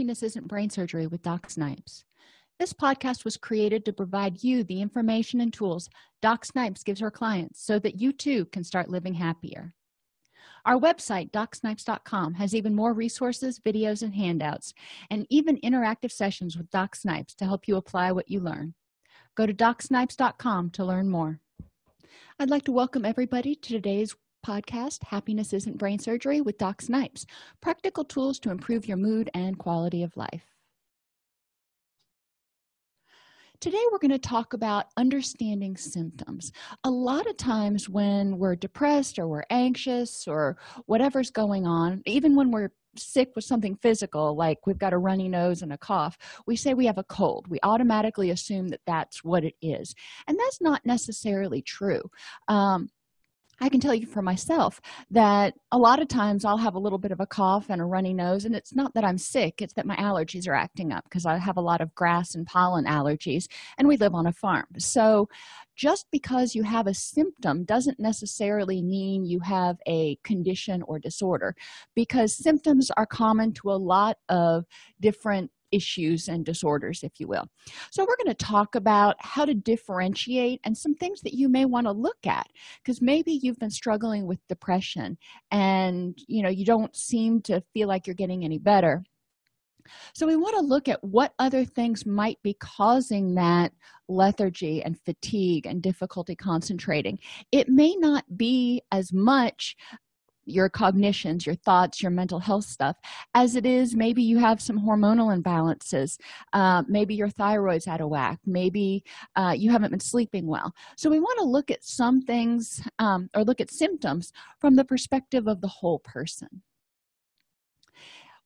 happiness isn't brain surgery with doc snipes. This podcast was created to provide you the information and tools doc snipes gives her clients so that you too can start living happier. Our website docsnipes.com has even more resources videos and handouts and even interactive sessions with doc snipes to help you apply what you learn. Go to docsnipes.com to learn more. I'd like to welcome everybody to today's podcast happiness isn't brain surgery with doc snipes practical tools to improve your mood and quality of life. Today we're going to talk about understanding symptoms. A lot of times when we're depressed or we're anxious or whatever's going on even when we're sick with something physical like we've got a runny nose and a cough we say we have a cold. We automatically assume that that's what it is. And that's not necessarily true. Um, i can tell you for myself that a lot of times i'll have a little bit of a cough and a runny nose and it's not that i'm sick it's that my allergies are acting up because i have a lot of grass and pollen allergies and we live on a farm. So just because you have a symptom doesn't necessarily mean you have a condition or disorder because symptoms are common to a lot of different issues and disorders if you will. So we're going to talk about how to differentiate and some things that you may want to look at because maybe you've been struggling with depression and you know you don't seem to feel like you're getting any better. So we want to look at what other things might be causing that lethargy and fatigue and difficulty concentrating. It may not be as much your cognitions your thoughts your mental health stuff as it is maybe you have some hormonal imbalances uh, maybe your thyroid's out of whack maybe uh, you haven't been sleeping well. So we want to look at some things um, or look at symptoms from the perspective of the whole person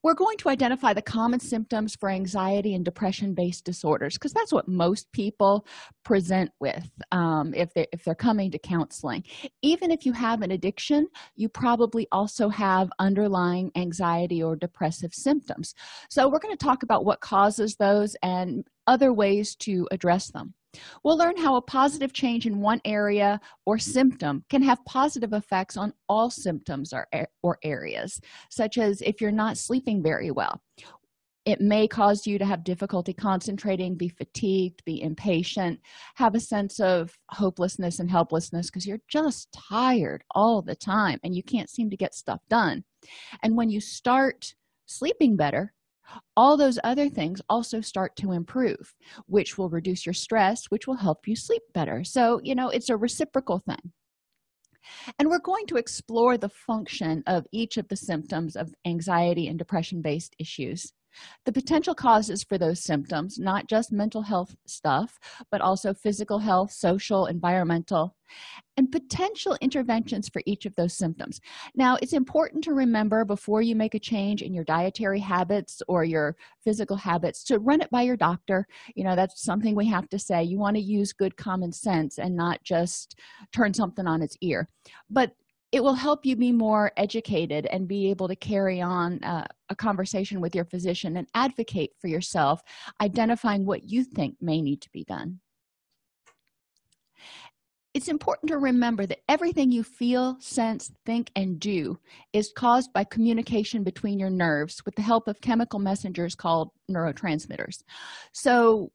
we're going to identify the common symptoms for anxiety and depression based disorders because that's what most people present with um, if they if they're coming to counseling. Even if you have an addiction you probably also have underlying anxiety or depressive symptoms. So we're going to talk about what causes those and other ways to address them we'll learn how a positive change in one area or mm-hmm. symptom can have positive effects on all symptoms or, or areas such as if you're not sleeping very well. It may cause you to have difficulty concentrating be fatigued be impatient have a sense of hopelessness and helplessness because you're just tired all the time and you can't seem to get stuff done. And when you start sleeping better all those other things also start to improve which will reduce your stress which will help you sleep better. So you know it's a reciprocal thing. And we're going to explore the function of each of the symptoms of anxiety and depression based issues the potential causes for those symptoms not just mental health stuff but also physical health social environmental and potential interventions for each of those symptoms. Now it's important to remember before you make a change in your dietary habits or your physical habits to run it by your doctor. You know that's something we have to say. You want to use good common sense and not just turn something on its ear. But it will help you be more educated and be able to carry on uh, a conversation with your physician and advocate for yourself identifying what you think may need to be done. It's important to remember that everything you feel sense think and do is caused by communication between your nerves with the help of chemical messengers called neurotransmitters. So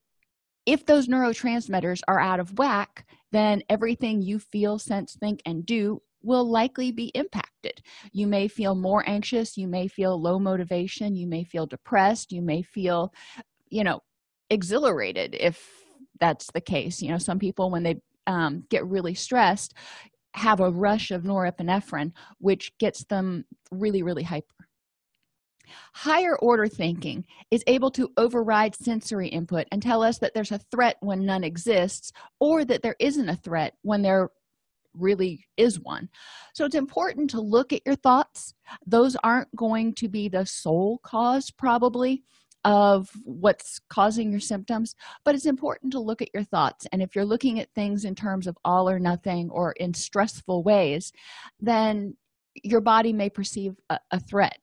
if those neurotransmitters are out of whack then everything you feel sense think and do will likely be impacted. You may feel more anxious you may feel low motivation you may feel depressed you may feel you know exhilarated if that's the case. You know some people when they um, get really stressed have a rush of norepinephrine which gets them really really hyper. Higher order thinking is able to override sensory input and tell us that there's a threat when none exists or that there isn't a threat when there really is one. So it's important to look at your thoughts. Those aren't going to be the sole cause probably of what's causing your symptoms but it's important to look at your thoughts. And if you're looking at things in terms of all or nothing or in stressful ways then your body may perceive a, a threat.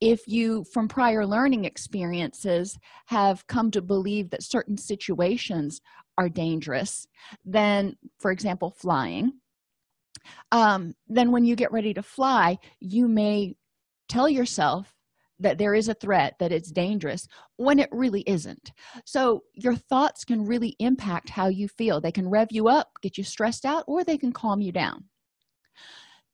If you from prior learning experiences have come to believe that certain situations are dangerous then for example flying um, then when you get ready to fly you may tell yourself that there is a threat that it's dangerous when it really isn't. So your thoughts can really impact how you feel. They can rev you up get you stressed out or they can calm you down.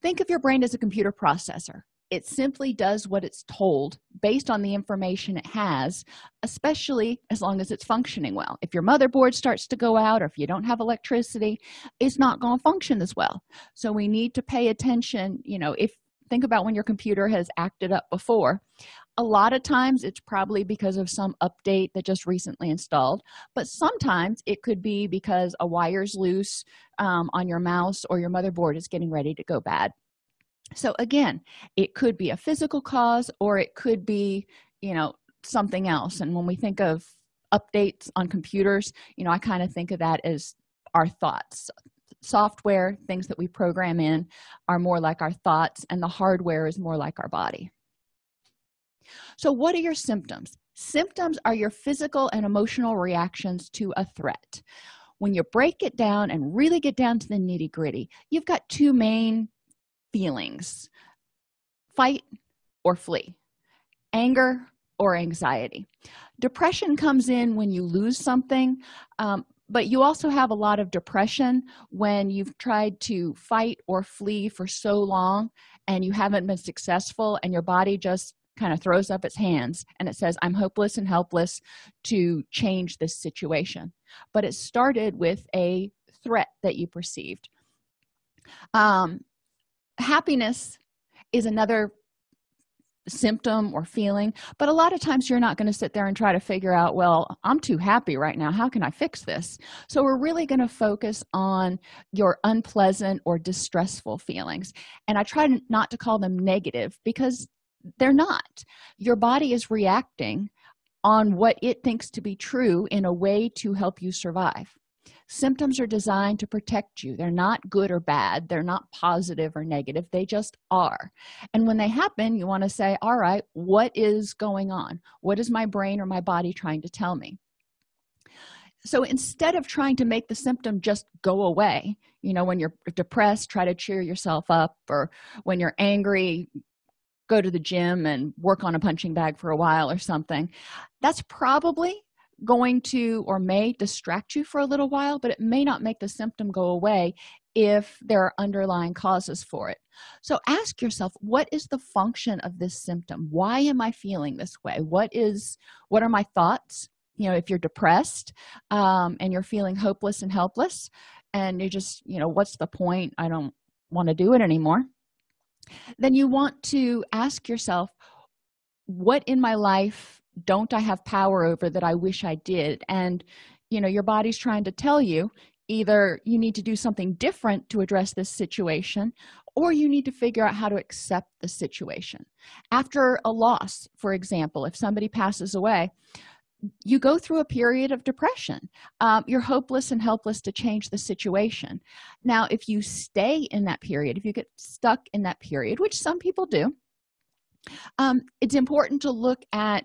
Think of your brain as a computer processor it simply does what it's told based on the information it has especially as long as it's functioning well. If your motherboard starts to go out or if you don't have electricity it's not going to function as well. So we need to pay attention you know if think about when your computer has acted up before. A lot of times it's probably because of some update that just recently installed but sometimes it could be because a wire's loose um, on your mouse or your motherboard is getting ready to go bad so again it could be a physical cause or it could be you know something else. And when we think of updates on computers you know i kind of think of that as our thoughts. Software things that we program in are more like our thoughts and the hardware is more like our body. So what are your symptoms? Symptoms are your physical and emotional reactions to a threat. When you break it down and really get down to the nitty-gritty you've got two main feelings. Fight or flee. Anger or anxiety. Depression comes in when you lose something um, but you also have a lot of depression when you've tried to fight or flee for so long and you haven't been successful and your body just kind of throws up its hands and it says i'm hopeless and helpless to change this situation. But it started with a threat that you perceived. Um, happiness is another symptom or feeling but a lot of times you're not going to sit there and try to figure out well i'm too happy right now. How can i fix this? So we're really going to focus on your unpleasant or distressful feelings. And i try not to call them negative because they're not. Your body is reacting on what it thinks to be true in a way to help you survive symptoms are designed to protect you. They're not good or bad. They're not positive or negative. They just are. And when they happen you want to say all right what is going on? What is my brain or my body trying to tell me? So instead of trying to make the symptom just go away you know when you're depressed try to cheer yourself up or when you're angry go to the gym and work on a punching bag for a while or something that's probably going to or may distract you for a little while but it may not make the symptom go away if there are underlying causes for it. So ask yourself what is the function of this symptom? Why am i feeling this way? What is what are my thoughts? You know if you're depressed um, and you're feeling hopeless and helpless and you just you know what's the point? I don't want to do it anymore. Then you want to ask yourself what in my life don't i have power over that i wish i did? And you know your body's trying to tell you either you need to do something different to address this situation or you need to figure out how to accept the situation. After a loss for example if somebody passes away you go through a period of depression. Um, you're hopeless and helpless to change the situation. Now if you stay in that period if you get stuck in that period which some people do um, it's important to look at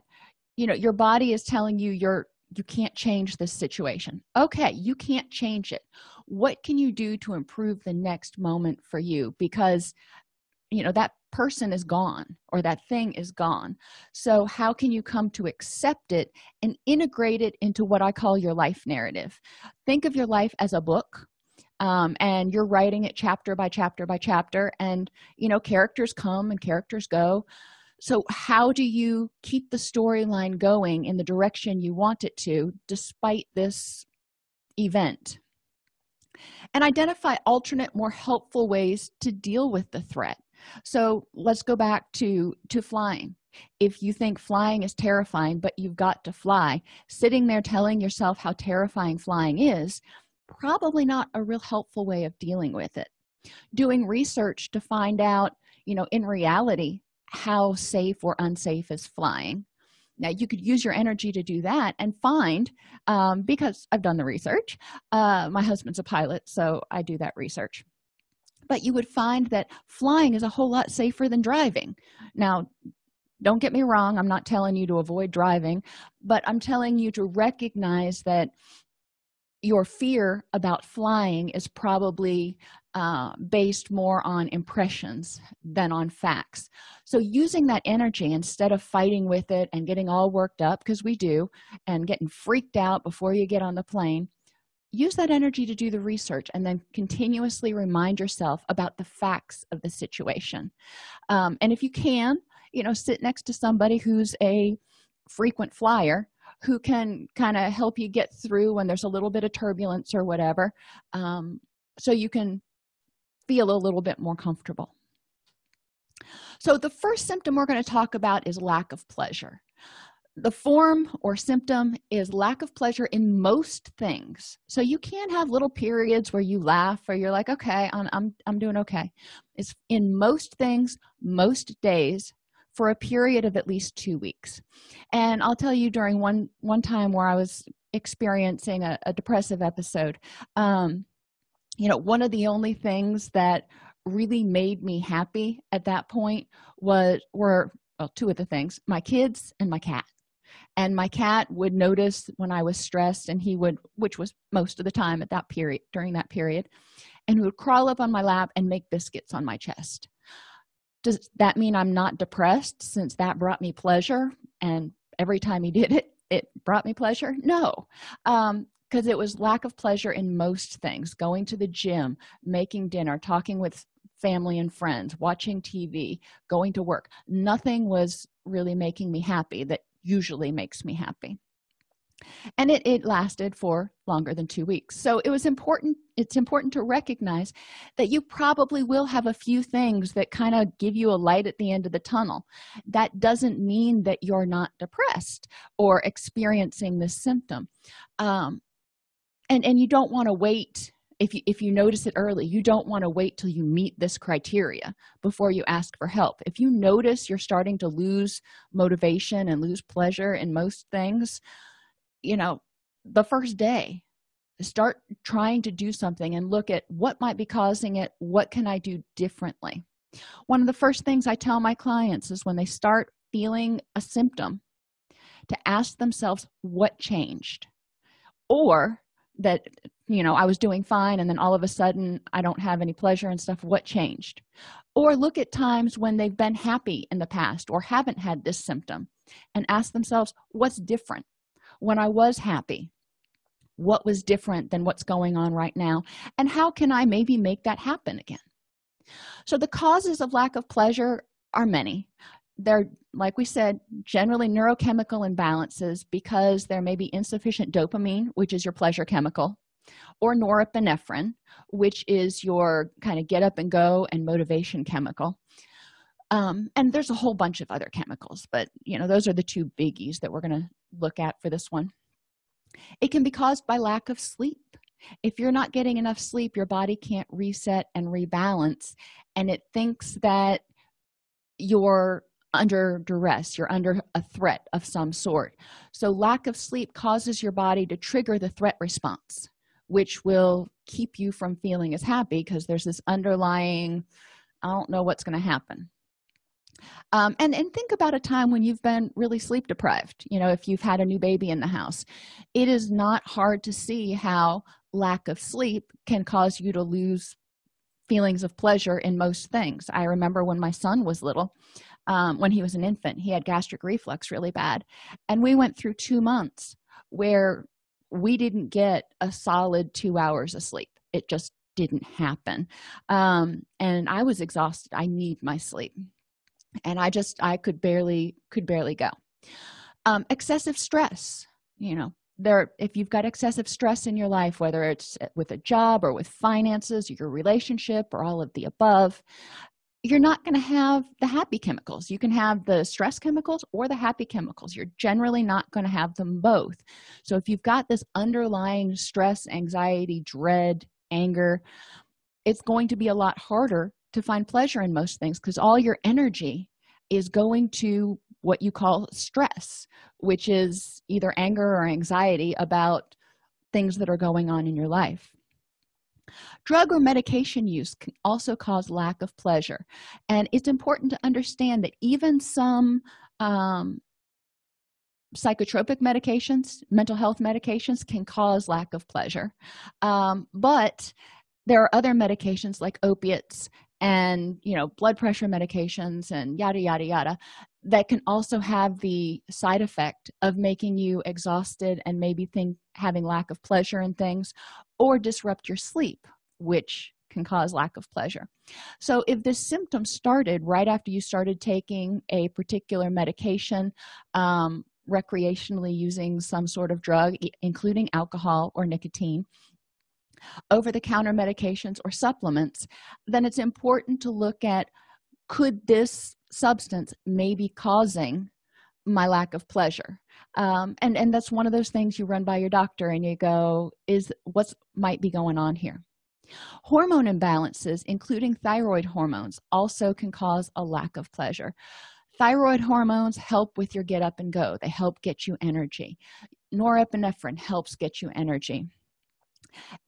you know your body is telling you you're you can't change this situation. Okay you can't change it. What can you do to improve the next moment for you? Because you know that person is gone or that thing is gone. So how can you come to accept it and integrate it into what i call your life narrative? Think of your life as a book um, and you're writing it chapter by chapter by chapter and you know characters come and characters go so how do you keep the storyline going in the direction you want it to despite this event? And identify alternate more helpful ways to deal with the threat. So let's go back to to flying. If you think flying is terrifying but you've got to fly sitting there telling yourself how terrifying flying is probably not a real helpful way of dealing with it. Doing research to find out you know in reality how safe or unsafe is flying. Now you could use your energy to do that and find um, because i've done the research uh, my husband's a pilot so i do that research. But you would find that flying is a whole lot safer than driving. Now don't get me wrong i'm not telling you to avoid driving but i'm telling you to recognize that your fear about flying is probably uh, based more on impressions than on facts. So using that energy instead of fighting with it and getting all worked up because we do and getting freaked out before you get on the plane use that energy to do the research and then continuously remind yourself about the facts of the situation. Um, and if you can you know sit next to somebody who's a frequent flyer who can kind of help you get through when there's a little bit of turbulence or whatever um, so you can feel a little bit more comfortable. So the first symptom we're going to talk about is lack of pleasure. The form or symptom is lack of pleasure in most things. So you can have little periods where you laugh or you're like okay i'm i'm, I'm doing okay. It's in most things most days for a period of at least two weeks. And i'll tell you during one one time where i was experiencing a, a depressive episode um you know one of the only things that really made me happy at that point was were well two of the things my kids and my cat. And my cat would notice when i was stressed and he would which was most of the time at that period during that period and he would crawl up on my lap and make biscuits on my chest. Does that mean i'm not depressed since that brought me pleasure? And every time he did it it brought me pleasure? No. Um because it was lack of pleasure in most things going to the gym making dinner talking with family and friends watching tv going to work. Nothing was really making me happy that usually makes me happy. And it, it lasted for longer than two weeks. So it was important it's important to recognize that you probably will have a few things that kind of give you a light at the end of the tunnel. That doesn't mean that you're not depressed or experiencing this symptom. Um, and and you don't want to wait if you if you notice it early you don't want to wait till you meet this criteria before you ask for help. If you notice you're starting to lose motivation and lose pleasure in most things you know the first day start trying to do something and look at what might be causing it what can i do differently? One of the first things i tell my clients is when they start feeling a symptom to ask themselves what changed or that you know i was doing fine and then all of a sudden i don't have any pleasure and stuff. What changed? Or look at times when they've been happy in the past or haven't had this symptom and ask themselves what's different? When i was happy what was different than what's going on right now? And how can i maybe make that happen again? So the causes of lack of pleasure are many they're like we said generally neurochemical imbalances because there may be insufficient dopamine which is your pleasure chemical or norepinephrine which is your kind of get up and go and motivation chemical. Um, and there's a whole bunch of other chemicals but you know those are the two biggies that we're going to look at for this one. It can be caused by lack of sleep. If you're not getting enough sleep your body can't reset and rebalance and it thinks that you're under duress you're under a threat of some sort. So lack of sleep causes your body to trigger the threat response which will keep you from feeling as happy because there's this underlying i don't know what's going to happen. Um, and and think about a time when you've been really sleep deprived you know if you've had a new baby in the house. It is not hard to see how lack of sleep can cause you to lose feelings of pleasure in most things. I remember when my son was little um, when he was an infant he had gastric reflux really bad. And we went through two months where we didn't get a solid two hours of sleep. It just didn't happen. Um, and i was exhausted. I need my sleep. And i just i could barely could barely go. Um, excessive stress you know there if you've got excessive stress in your life whether it's with a job or with finances your relationship or all of the above you're not going to have the happy chemicals. You can have the stress chemicals or the happy chemicals. You're generally not going to have them both. So if you've got this underlying stress anxiety dread anger it's going to be a lot harder to find pleasure in most things because all your energy is going to what you call stress which is either anger or anxiety about things that are going on in your life drug or medication use can also cause lack of pleasure and it's important to understand that even some um, psychotropic medications mental health medications can cause lack of pleasure um, but there are other medications like opiates and you know blood pressure medications and yada yada yada that can also have the side effect of making you exhausted and maybe think having lack of pleasure in things or disrupt your sleep which can cause lack of pleasure. So if this symptom started right after you started taking a particular medication um, recreationally using some sort of drug including alcohol or nicotine over-the-counter medications or supplements then it's important to look at could this substance may be causing my lack of pleasure. Um, and and that's one of those things you run by your doctor and you go is what might be going on here? Hormone imbalances including thyroid hormones also can cause a lack of pleasure. Thyroid hormones help with your get up and go. They help get you energy. Norepinephrine helps get you energy.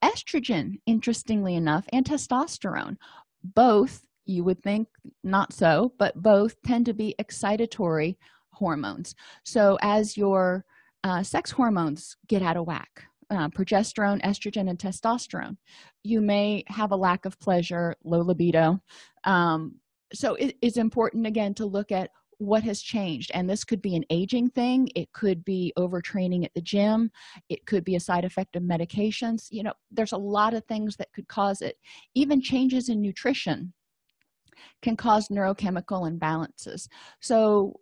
Estrogen interestingly enough and testosterone both you would think not so but both tend to be excitatory hormones. So as your uh, sex hormones get out of whack uh, progesterone estrogen and testosterone you may have a lack of pleasure low libido. Um, so it, it's important again to look at what has changed and this could be an aging thing it could be overtraining at the gym it could be a side effect of medications you know there's a lot of things that could cause it. Even changes in nutrition can cause neurochemical imbalances. So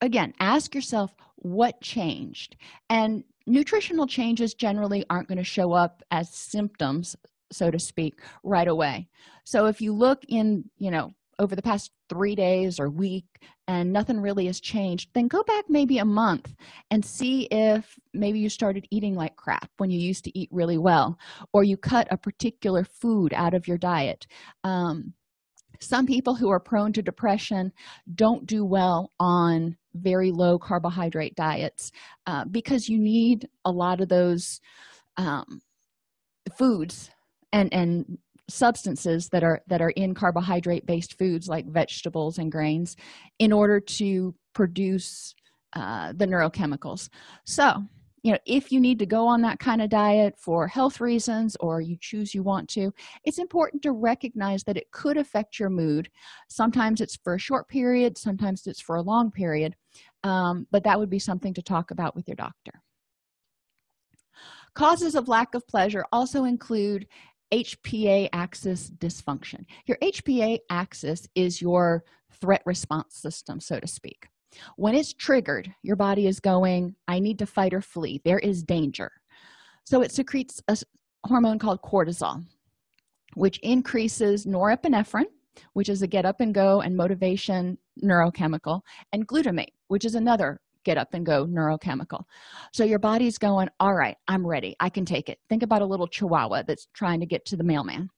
again ask yourself what changed. And nutritional changes generally aren't going to show up as symptoms so to speak right away. So if you look in you know over the past three days or week and nothing really has changed then go back maybe a month and see if maybe you started eating like crap when you used to eat really well or you cut a particular food out of your diet. Um, some people who are prone to depression don't do well on very low carbohydrate diets uh, because you need a lot of those um, foods and and substances that are that are in carbohydrate based foods like vegetables and grains in order to produce uh, the neurochemicals. So you know if you need to go on that kind of diet for health reasons or you choose you want to it's important to recognize that it could affect your mood. Sometimes it's for a short period sometimes it's for a long period um, but that would be something to talk about with your doctor. Causes of lack of pleasure also include hpa axis dysfunction. Your hpa axis is your threat response system so to speak when it's triggered your body is going i need to fight or flee. There is danger. So it secretes a hormone called cortisol which increases norepinephrine which is a get up and go and motivation neurochemical and glutamate which is another get up and go neurochemical. So your body's going all right i'm ready. I can take it. Think about a little chihuahua that's trying to get to the mailman.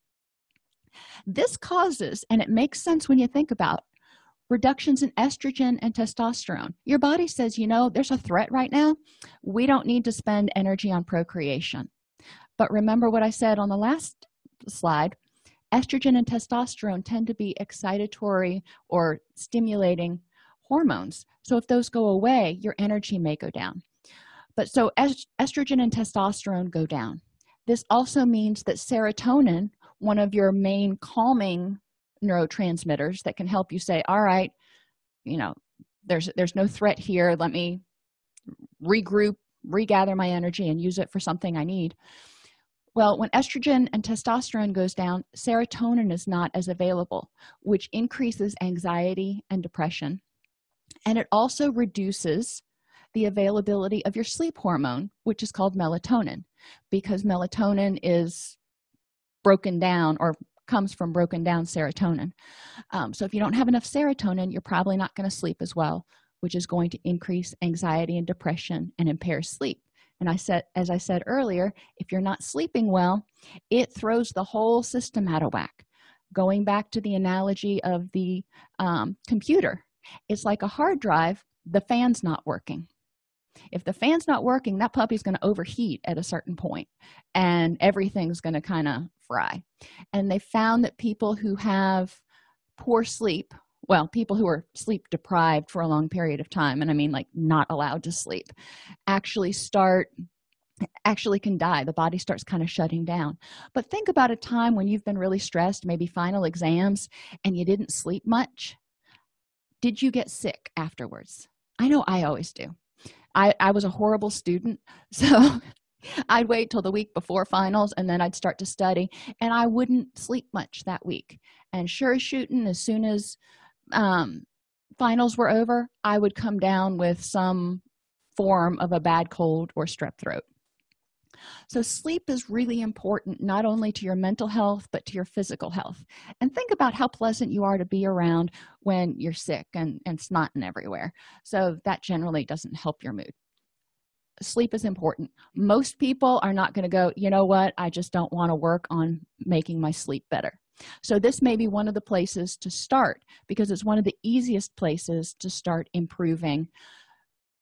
This causes and it makes sense when you think about reductions in estrogen and testosterone. Your body says you know there's a threat right now. We don't need to spend energy on procreation. But remember what i said on the last slide. Estrogen and testosterone tend to be excitatory or stimulating hormones. So if those go away your energy may go down. But so est estrogen and testosterone go down. This also means that serotonin one of your main calming neurotransmitters that can help you say all right you know there's there's no threat here. Let me regroup regather my energy and use it for something i need. Well when estrogen and testosterone goes down serotonin is not as available which increases anxiety and depression. And it also reduces the availability of your sleep hormone which is called melatonin because melatonin is broken down or comes from broken down serotonin. Um, so if you don't have enough serotonin you're probably not going to sleep as well which is going to increase anxiety and depression and impair sleep. And i said as i said earlier if you're not sleeping well it throws the whole system out of whack. Going back to the analogy of the um, computer it's like a hard drive the fan's not working if the fan's not working that puppy's going to overheat at a certain point and everything's going to kind of fry. And they found that people who have poor sleep well people who are sleep deprived for a long period of time and i mean like not allowed to sleep actually start actually can die. The body starts kind of shutting down. But think about a time when you've been really stressed maybe final exams and you didn't sleep much. Did you get sick afterwards? I know i always do i i was a horrible student. So i'd wait till the week before finals and then i'd start to study and i wouldn't sleep much that week. And sure shooting as soon as um, finals were over i would come down with some form of a bad cold or strep throat so sleep is really important not only to your mental health but to your physical health. And think about how pleasant you are to be around when you're sick and and snotting everywhere. So that generally doesn't help your mood. Sleep is important. Most people are not going to go you know what? I just don't want to work on making my sleep better. So this may be one of the places to start because it's one of the easiest places to start improving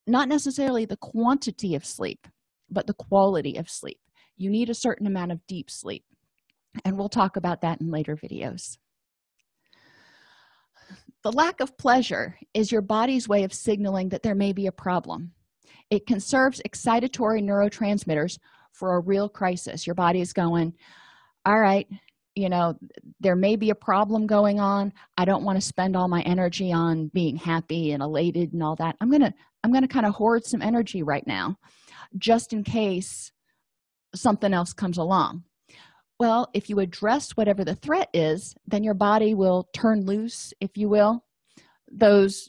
not necessarily the quantity of sleep but the quality of sleep. You need a certain amount of deep sleep. And we'll talk about that in later videos. The lack of pleasure is your body's way of signaling that there may be a problem. It conserves excitatory neurotransmitters for a real crisis. Your body is going all right you know there may be a problem going on. I don't want to spend all my energy on being happy and elated and all that. I'm gonna i'm gonna kind of hoard some energy right now just in case something else comes along. Well if you address whatever the threat is then your body will turn loose if you will those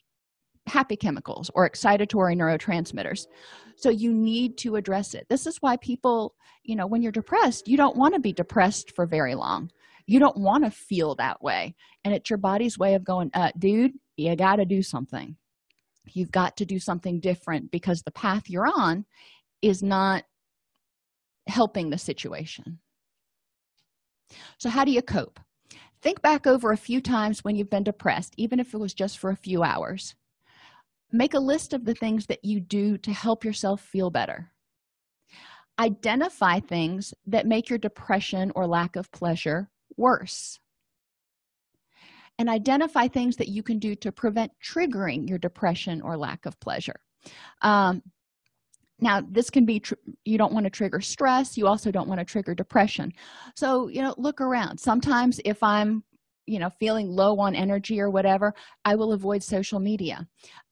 happy chemicals or excitatory neurotransmitters. So you need to address it. This is why people you know when you're depressed you don't want to be depressed for very long. You don't want to feel that way. And it's your body's way of going uh dude you got to do something. You've got to do something different because the path you're on is not helping the situation. So how do you cope? Think back over a few times when you've been depressed even if it was just for a few hours. Make a list of the things that you do to help yourself feel better. Identify things that make your depression or lack of pleasure worse. And identify things that you can do to prevent triggering your depression or lack of pleasure. Um, now this can be you don't want to trigger stress you also don't want to trigger depression. So you know look around. Sometimes if i'm you know feeling low on energy or whatever i will avoid social media.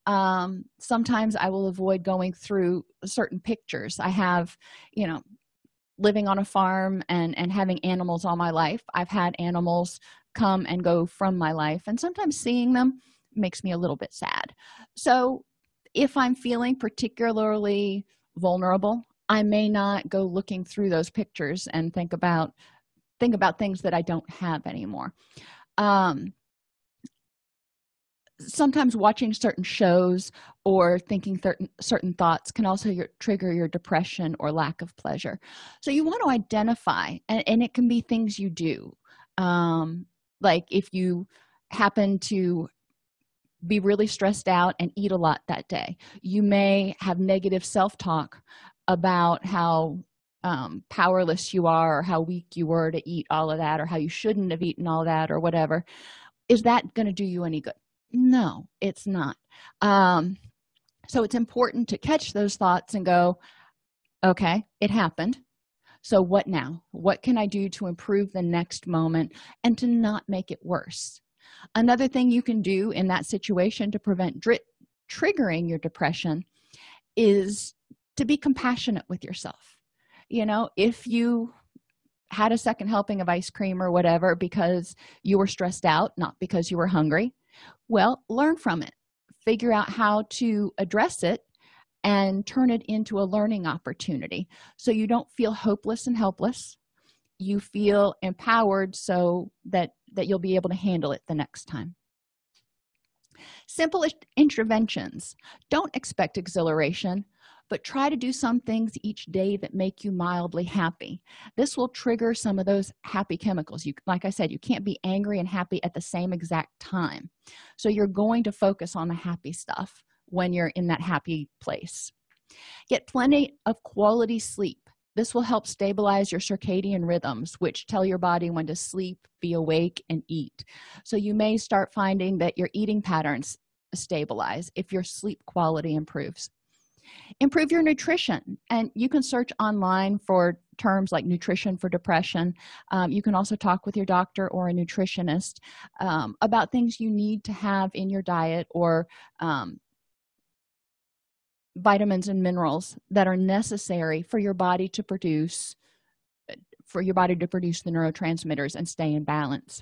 Um sometimes i will avoid going through certain pictures. I have you know living on a farm and and having animals all my life. I've had animals come and go from my life and sometimes seeing them makes me a little bit sad. So if i'm feeling particularly vulnerable i may not go looking through those pictures and think about think about things that i don't have anymore. Um sometimes watching certain shows or thinking certain certain thoughts can also your, trigger your depression or lack of pleasure. So you want to identify and, and it can be things you do. Um, like if you happen to be really stressed out and eat a lot that day. You may have negative self-talk about how um, powerless you are or how weak you were to eat all of that or how you shouldn't have eaten all that or whatever. Is that going to do you any good? No it's not. Um, so it's important to catch those thoughts and go okay it happened. So what now? What can i do to improve the next moment and to not make it worse another thing you can do in that situation to prevent triggering your depression is to be compassionate with yourself. You know if you had a second helping of ice cream or whatever because you were stressed out not because you were hungry well learn from it. Figure out how to address it and turn it into a learning opportunity. So you don't feel hopeless and helpless. You feel empowered so that that you'll be able to handle it the next time. Simple interventions. Don't expect exhilaration but try to do some things each day that make you mildly happy. This will trigger some of those happy chemicals. You like i said you can't be angry and happy at the same exact time. So you're going to focus on the happy stuff when you're in that happy place. Get plenty of quality sleep this will help stabilize your circadian rhythms which tell your body when to sleep be awake and eat. So you may start finding that your eating patterns stabilize if your sleep quality improves. Improve your nutrition and you can search online for terms like nutrition for depression. Um, you can also talk with your doctor or a nutritionist um, about things you need to have in your diet or um, vitamins and minerals that are necessary for your body to produce for your body to produce the neurotransmitters and stay in balance.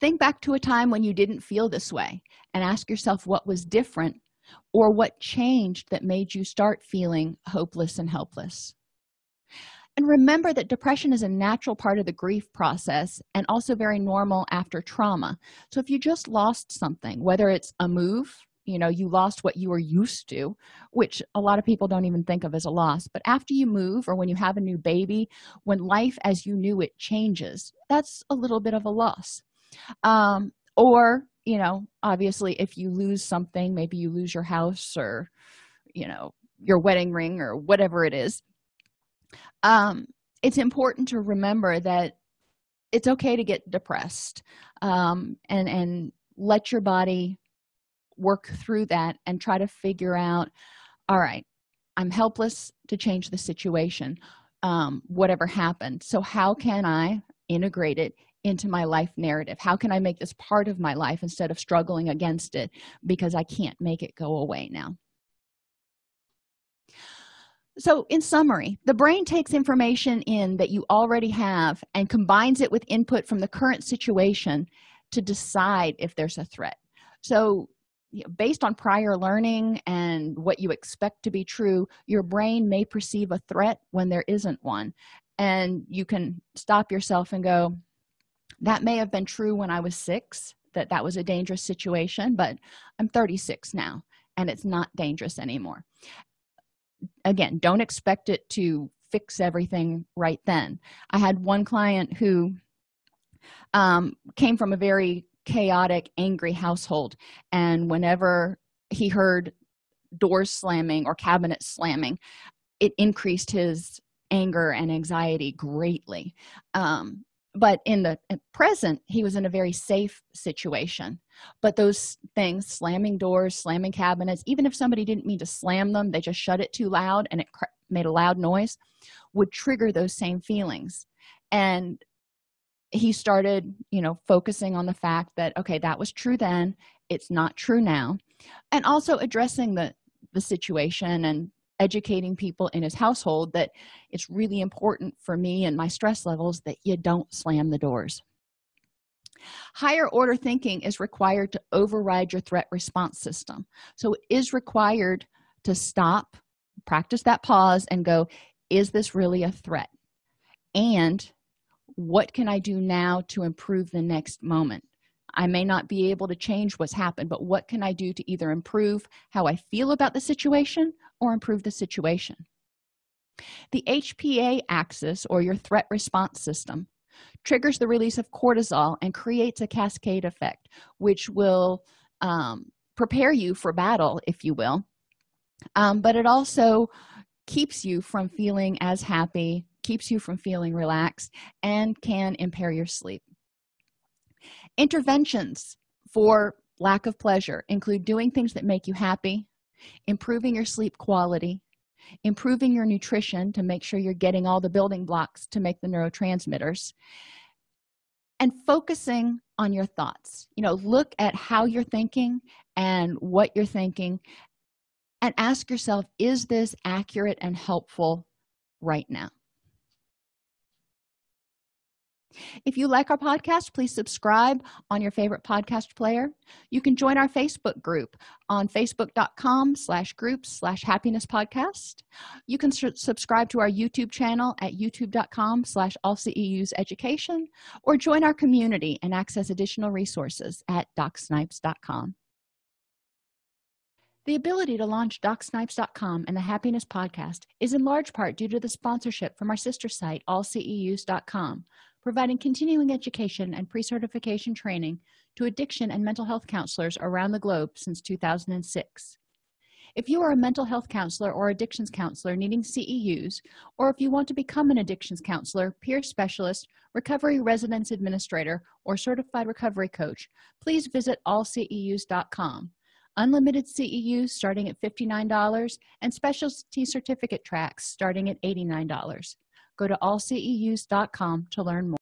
Think back to a time when you didn't feel this way and ask yourself what was different or what changed that made you start feeling hopeless and helpless. And remember that depression is a natural part of the grief process and also very normal after trauma. So if you just lost something whether it's a move you know you lost what you were used to which a lot of people don't even think of as a loss. But after you move or when you have a new baby when life as you knew it changes that's a little bit of a loss. Um, or you know obviously if you lose something maybe you lose your house or you know your wedding ring or whatever it is um, it's important to remember that it's okay to get depressed um, and and let your body work through that and try to figure out all right i'm helpless to change the situation um, whatever happened. So how can i integrate it into my life narrative? How can i make this part of my life instead of struggling against it? Because i can't make it go away now. So in summary the brain takes information in that you already have and combines it with input from the current situation to decide if there's a threat. So you know, based on prior learning and what you expect to be true your brain may perceive a threat when there isn't one. And you can stop yourself and go that may have been true when i was six that that was a dangerous situation but i'm 36 now and it's not dangerous anymore. Again don't expect it to fix everything right then. I had one client who um, came from a very chaotic angry household. And whenever he heard doors slamming or cabinets slamming it increased his anger and anxiety greatly. Um, but in the present he was in a very safe situation. But those things slamming doors slamming cabinets even if somebody didn't mean to slam them they just shut it too loud and it made a loud noise would trigger those same feelings. And he started you know focusing on the fact that okay that was true then it's not true now and also addressing the the situation and educating people in his household that it's really important for me and my stress levels that you don't slam the doors. Higher order thinking is required to override your threat response system. So it is required to stop practice that pause and go is this really a threat? And what can i do now to improve the next moment? I may not be able to change what's happened but what can i do to either improve how i feel about the situation or improve the situation? The hpa axis or your threat response system triggers the release of cortisol and creates a cascade effect which will um, prepare you for battle if you will. Um, but it also keeps you from feeling as happy keeps you from feeling relaxed and can impair your sleep. Interventions for lack of pleasure include doing things that make you happy improving your sleep quality improving your nutrition to make sure you're getting all the building blocks to make the neurotransmitters and focusing on your thoughts. You know look at how you're thinking and what you're thinking and ask yourself is this accurate and helpful right now if you like our podcast please subscribe on your favorite podcast player. You can join our facebook group on facebook.com slash groups slash happiness podcast. You can subscribe to our youtube channel at youtube.com slash all ceus education or join our community and access additional resources at docsnipes.com the ability to launch docsnipes.com and the happiness podcast is in large part due to the sponsorship from our sister site allceus.com providing continuing education and pre-certification training to addiction and mental health counselors around the globe since 2006 if you are a mental health counselor or addictions counselor needing ceus or if you want to become an addictions counselor peer specialist recovery residence administrator or certified recovery coach please visit allceus.com unlimited ceus starting at $59 and specialty certificate tracks starting at $89 go to allceus.com to learn more